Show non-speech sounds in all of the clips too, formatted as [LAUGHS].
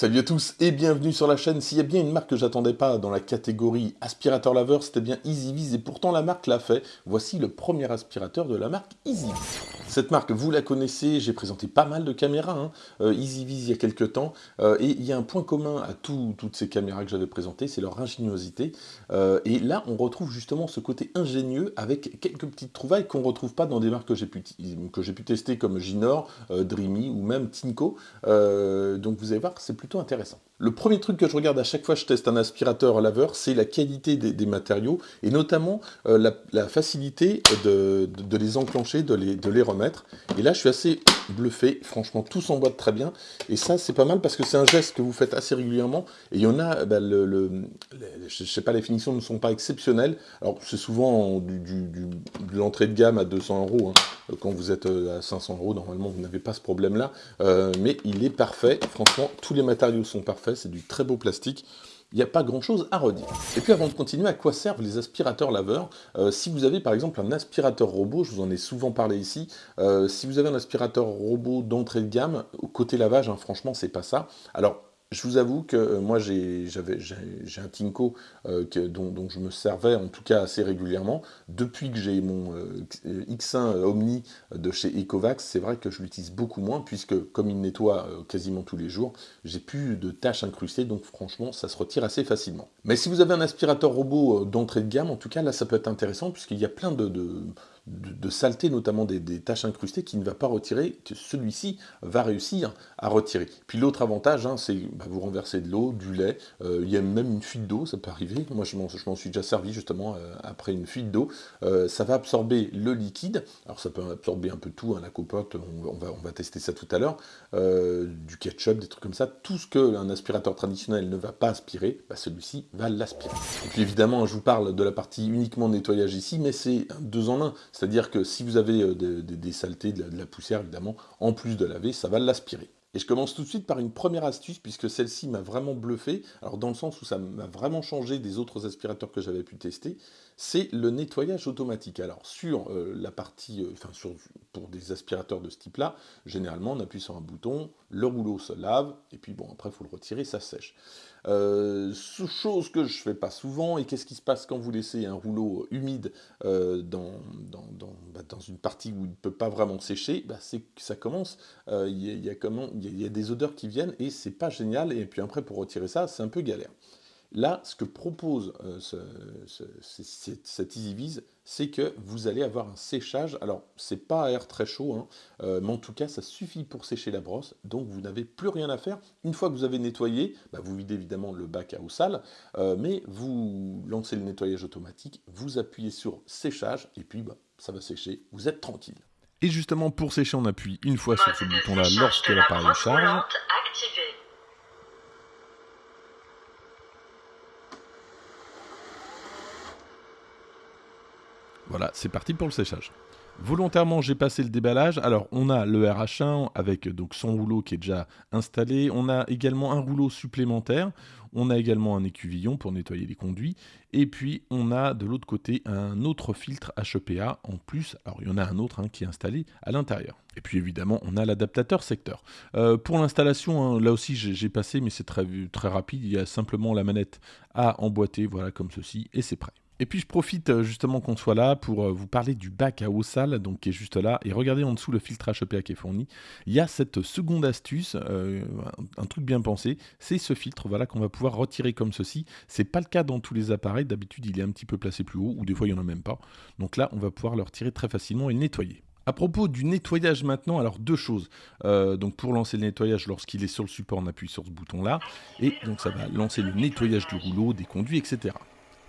Salut à tous et bienvenue sur la chaîne. S'il y a bien une marque que j'attendais pas dans la catégorie aspirateur laveur, c'était bien EasyViz et pourtant la marque l'a fait. Voici le premier aspirateur de la marque EasyViz. Cette marque, vous la connaissez, j'ai présenté pas mal de caméras, hein. Euh, EasyViz il y a quelques temps, euh, et il y a un point commun à toutes ces caméras que j'avais présentées, c'est leur ingéniosité. Euh, et là, on retrouve justement ce côté ingénieux avec quelques petites trouvailles qu'on retrouve pas dans des marques que j'ai pu, pu tester comme Ginor, Dreamy ou même Tinko. donc vous allez voir, c'est plus intéressant. Le premier truc que je regarde à chaque fois que je teste un aspirateur laveur, c'est la qualité des, matériaux, et notamment la, facilité de, les enclencher, de les, de les remettre. Et là, je suis assez bluffé, franchement, tout s'emboîte très bien, et ça, c'est pas mal parce que c'est un geste que vous faites assez régulièrement, et il y en a, bah, le, je sais pas, les finitions ne sont pas exceptionnelles, alors c'est souvent du, de l'entrée de gamme à 200 euros, hein. quand vous êtes euh, à 500 euros, normalement, vous n'avez pas ce problème-là, euh, mais il est parfait, franchement, tous les matériaux sont parfaits, c'est du très beau plastique. Il n'y a pas grand chose à redire. Et puis avant de continuer, à quoi servent les aspirateurs laveurs? Euh, Si vous avez par exemple un aspirateur robot, je vous en ai souvent parlé ici, euh, si vous avez un aspirateur robot d'entrée de gamme, côté lavage, hein, franchement c'est pas ça. Alors je vous avoue que euh, moi j'ai un Tinko euh, dont, je me servais en tout cas assez régulièrement. Depuis que j'ai mon euh, X1 Omni de chez Ecovax, c'est vrai que je l'utilise beaucoup moins puisque comme il nettoie quasiment tous les jours, j'ai plus de tâches incrustées donc franchement ça se retire assez facilement. Mais si vous avez un aspirateur robot d'entrée de gamme, en tout cas là ça peut être intéressant puisqu'il y a plein de de, saleté, notamment des, taches incrustées, qui ne va pas retirer, que celui-ci va réussir à retirer. Puis l'autre avantage, hein, c'est bah, vous renversez de l'eau, du lait, euh, il y a même une fuite d'eau, ça peut arriver, moi je m'en suis déjà servi justement euh, après une fuite d'eau, euh, ça va absorber le liquide, alors ça peut absorber un peu tout, hein, la copote, on, va, on va tester ça tout à l'heure, du ketchup, des trucs comme ça, tout ce qu'un aspirateur traditionnel ne va pas aspirer, bah, celui-ci va l'aspirer. Et puis évidemment, je vous parle de la partie uniquement nettoyage ici, mais c'est deux en un, c'est-à-dire que si vous avez euh, des, saletés, de la, poussière évidemment, en plus de laver, ça va l'aspirer. Et je commence tout de suite par une première astuce, puisque celle-ci m'a vraiment bluffé, alors dans le sens où ça m'a vraiment changé des autres aspirateurs que j'avais pu tester, c'est le nettoyage automatique. Alors sur euh, la partie, euh, enfin pour des aspirateurs de ce type-là, généralement on appuie sur un bouton, le rouleau se lave, et puis bon après il faut le retirer, ça sèche. Euh, chose que je fais pas souvent, et qu'est-ce qui se passe quand vous laissez un rouleau humide euh, dans, bah, dans, une partie où il ne peut pas vraiment sécher, bah, c'est que ça commence, il y, a, y, a des odeurs qui viennent, et c'est pas génial, et puis après pour retirer ça, c'est un peu galère. Là, ce que propose euh, cette EasyViz, c'est que vous allez avoir un séchage. Alors, c'est pas à air très chaud, hein, euh, mais en tout cas, ça suffit pour sécher la brosse. Donc, vous n'avez plus rien à faire. Une fois que vous avez nettoyé, bah, vous videz évidemment le bac à eau sale, euh, mais vous lancez le nettoyage automatique, vous appuyez sur séchage, et puis bah, ça va sécher. Vous êtes tranquille. Et justement, pour sécher, on appuie une fois sur ce bouton-là lorsque l'appareil charge. Voilà, c'est parti pour le séchage. Volontairement, j'ai passé le déballage. Alors, on a le RH1 avec donc son rouleau qui est déjà installé. On a également un rouleau supplémentaire. On a également un écuvillon pour nettoyer les conduits. Et puis, on a de l'autre côté un autre filtre HEPA en plus. Alors, il y en a un autre hein, qui est installé à l'intérieur. Et puis, évidemment, on a l'adaptateur secteur. Euh, pour l'installation, hein, là aussi, j'ai passé, mais c'est très, très rapide. Il y a simplement la manette à emboîter, voilà, comme ceci, et c'est prêt. Et puis je profite euh, justement qu'on soit là pour euh, vous parler du bac à eau sale, donc qui est juste là. Et regardez en dessous le filtrage EPA qui est fourni. Il y a cette seconde astuce, euh, un truc bien pensé, c'est ce filtre voilà, qu'on va pouvoir retirer comme ceci. C'est pas le cas dans tous les appareils, d'habitude il est un petit peu placé plus haut, ou des fois il n'y en a même pas. Donc là on va pouvoir le retirer très facilement et le nettoyer. À propos du nettoyage maintenant, alors deux choses. donc pour lancer le nettoyage, lorsqu'il est sur le support, on appuie sur ce bouton-là. Et donc ça va lancer le nettoyage du rouleau, des conduits, etc.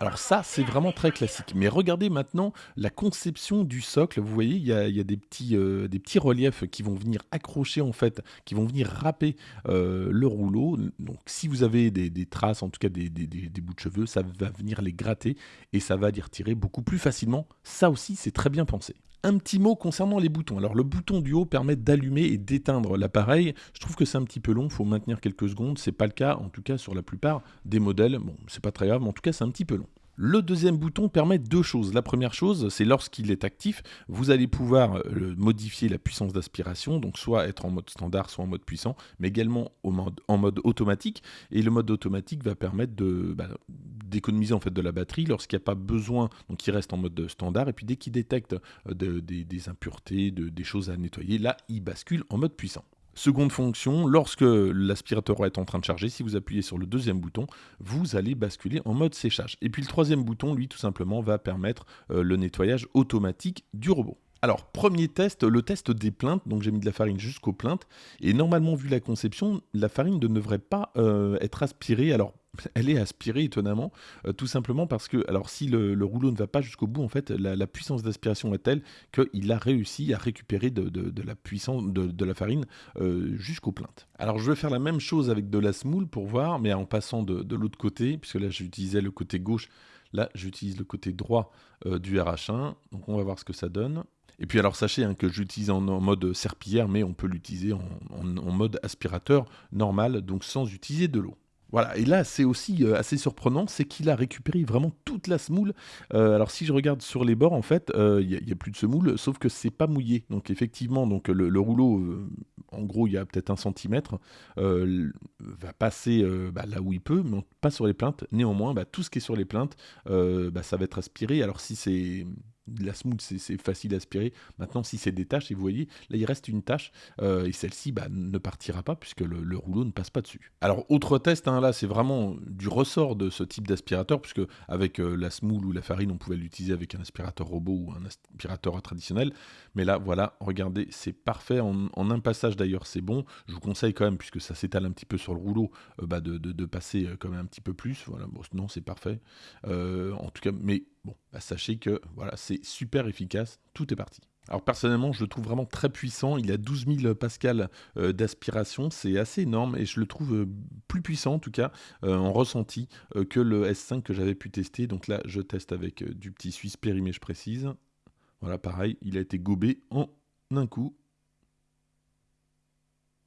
Alors ça, c'est vraiment très classique. Mais regardez maintenant la conception du socle. Vous voyez, il y a, des, petits, euh, des petits reliefs qui vont venir accrocher, en fait, qui vont venir râper euh, le rouleau. Donc si vous avez des, traces, en tout cas des, des, bouts de cheveux, ça va venir les gratter et ça va les retirer beaucoup plus facilement. Ça aussi, c'est très bien pensé. Un petit mot concernant les boutons. Alors le bouton du haut permet d'allumer et d'éteindre l'appareil. Je trouve que c'est un petit peu long, il faut maintenir quelques secondes. C'est pas le cas, en tout cas sur la plupart des modèles. Bon, c'est pas très grave, mais en tout cas c'est un petit peu long. Le deuxième bouton permet deux choses. La première chose, c'est lorsqu'il est actif, vous allez pouvoir euh, modifier la puissance d'aspiration, donc soit être en mode standard, soit en mode puissant, mais également en mode automatique. Et le mode automatique va permettre bah, d'économiser en fait de la batterie lorsqu'il n'y a pas besoin, donc il reste en mode standard. Et puis dès qu'il détecte euh, des, impuretés, des choses à nettoyer, là il bascule en mode puissant. Seconde fonction, lorsque l'aspirateur est en train de charger, si vous appuyez sur le deuxième bouton, vous allez basculer en mode séchage. Et puis le troisième bouton, lui, tout simplement, va permettre euh, le nettoyage automatique du robot. Alors, premier test, le test des plaintes. Donc, j'ai mis de la farine jusqu'aux plaintes. Et normalement, vu la conception, la farine ne devrait pas euh, être aspirée. Alors, [LAUGHS] elle est aspirée étonnamment, euh, tout simplement parce que, alors si le, rouleau ne va pas jusqu'au bout, en fait, la, puissance d'aspiration est telle qu'il a réussi à récupérer de, la puissance de, la farine euh, jusqu'aux plaintes. Alors je vais faire la même chose avec de la semoule pour voir, mais en passant de, l'autre côté, puisque là j'utilisais le côté gauche, là j'utilise le côté droit du RH1, donc on va voir ce que ça donne. Et puis alors sachez hein, que j'utilise en, mode serpillière, mais on peut l'utiliser en mode aspirateur normal, donc sans utiliser de l'eau. Voilà, et là c'est aussi euh, assez surprenant, c'est qu'il a récupéré vraiment toute la semoule. Euh, alors si je regarde sur les bords, en fait, euh, il n'y a, plus de semoule, sauf que c'est pas mouillé. Donc effectivement, donc le, rouleau, en gros, il y a peut-être un centimètre, va passer bah, là où il peut, mais pas sur les plaintes. Néanmoins, bah, tout ce qui est sur les plaintes, bah, ça va être aspiré. Alors si c'est la semoule, c'est facile à aspirer. Maintenant, si c'est des tâches, et vous voyez, là, il reste une tâche, euh, et celle-ci bah, ne partira pas puisque le, rouleau ne passe pas dessus. Alors, autre test, hein, là, c'est vraiment du ressort de ce type d'aspirateur, puisque avec euh, la semoule ou la farine, on pouvait l'utiliser avec un aspirateur robot ou un aspirateur traditionnel. Mais là, voilà, regardez, c'est parfait. En, un passage, d'ailleurs, c'est bon. Je vous conseille quand même, puisque ça s'étale un petit peu sur le rouleau, euh, bah, de, passer quand même un petit peu plus. Voilà, bon, non, c'est parfait. en tout cas, mais Bon, bah, sachez que voilà, c'est super efficace, tout est parti. Alors personnellement, je le trouve vraiment très puissant. Il a 12 000 pascal euh, d'aspiration, c'est assez énorme et je le trouve euh, plus puissant en tout cas euh, en ressenti que le S5 que j'avais pu tester. Donc là, je teste avec du petit Suisse périmé, je précise. Voilà, pareil, il a été gobé en un coup.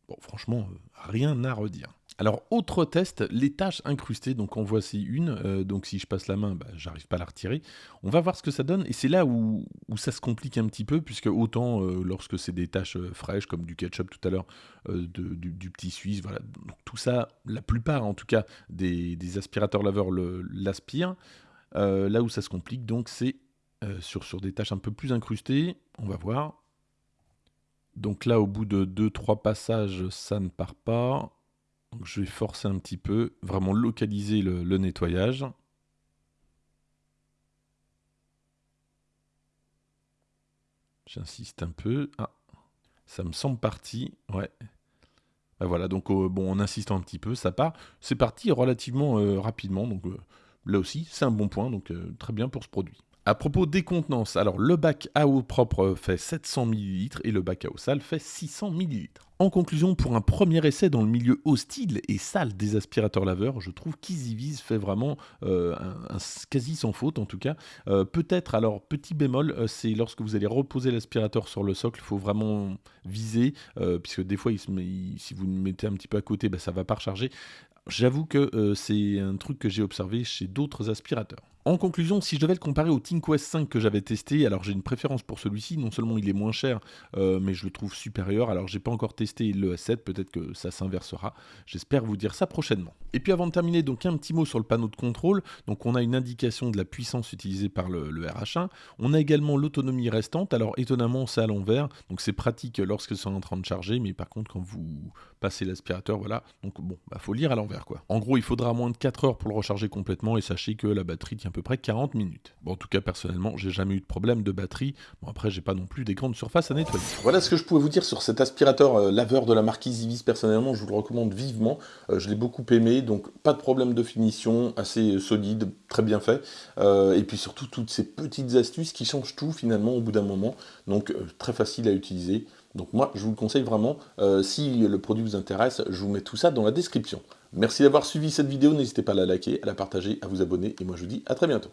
Bon, franchement, rien à redire. Alors, autre test, les tâches incrustées. Donc, en voici une. Euh, donc, si je passe la main, bah, j'arrive pas à la retirer. On va voir ce que ça donne. Et c'est là où, ça se complique un petit peu, puisque autant euh, lorsque c'est des tâches euh, fraîches, comme du ketchup tout à l'heure, du, petit suisse, voilà. Donc, tout ça, la plupart en tout cas des, aspirateurs laveurs l'aspirent. là où ça se complique, donc, c'est sur, sur des tâches un peu plus incrustées. On va voir. Donc là, au bout de 2-3 passages, ça ne part pas. Je vais forcer un petit peu, vraiment localiser le, nettoyage. J'insiste un peu. Ah, ça me semble parti. Ouais. Ben voilà, donc euh, bon, en insistant un petit peu, ça part. C'est parti relativement euh, rapidement, donc euh, là aussi, c'est un bon point, donc très bien pour ce produit. À propos des contenances, alors le bac à eau propre fait 700 ml et le bac à eau sale fait 600 ml. En conclusion, pour un premier essai dans le milieu hostile et sale des aspirateurs laveurs, je trouve qu'EasyVise fait vraiment euh, quasi sans faute en tout cas. Euh, peut-être, alors petit bémol, euh, c'est lorsque vous allez reposer l'aspirateur sur le socle, il faut vraiment viser, puisque des fois, si vous le mettez un petit peu à côté, bah, ça ne va pas recharger. J'avoue que c'est un truc que j'ai observé chez d'autres aspirateurs. En conclusion, si je devais le comparer au ThinkOS 5 que j'avais testé, alors j'ai une préférence pour celui-ci, non seulement il est moins cher, euh, mais je le trouve supérieur. Alors j'ai pas encore testé le S7, peut-être que ça s'inversera. J'espère vous dire ça prochainement. Et puis avant de terminer, donc un petit mot sur le panneau de contrôle. Donc on a une indication de la puissance utilisée par le, RH1. On a également l'autonomie restante. Alors étonnamment, c'est à l'envers, donc c'est pratique lorsque c'est en train de charger, mais par contre quand vous passez l'aspirateur, voilà. Donc bon, bah faut lire à l'envers quoi. En gros, il faudra moins de 4 heures pour le recharger complètement et sachez que la batterie tient peu près 40 minutes. Bon, en tout cas, personnellement, j'ai jamais eu de problème de batterie. Bon, après, j'ai pas non plus des grandes surfaces à nettoyer. Voilà ce que je pouvais vous dire sur cet aspirateur euh, laveur de la marque EasyVis. Personnellement, je vous le recommande vivement. Euh, je l'ai beaucoup aimé, donc pas de problème de finition, assez solide, très bien fait. Euh, et puis surtout, toutes ces petites astuces qui changent tout finalement au bout d'un moment. Donc, très facile à utiliser. Donc moi, je vous le conseille vraiment. si le produit vous intéresse, je vous mets tout ça dans la description. Merci d'avoir suivi cette vidéo, n'hésitez pas à la liker, à la partager, à vous abonner, et moi je vous dis à très bientôt.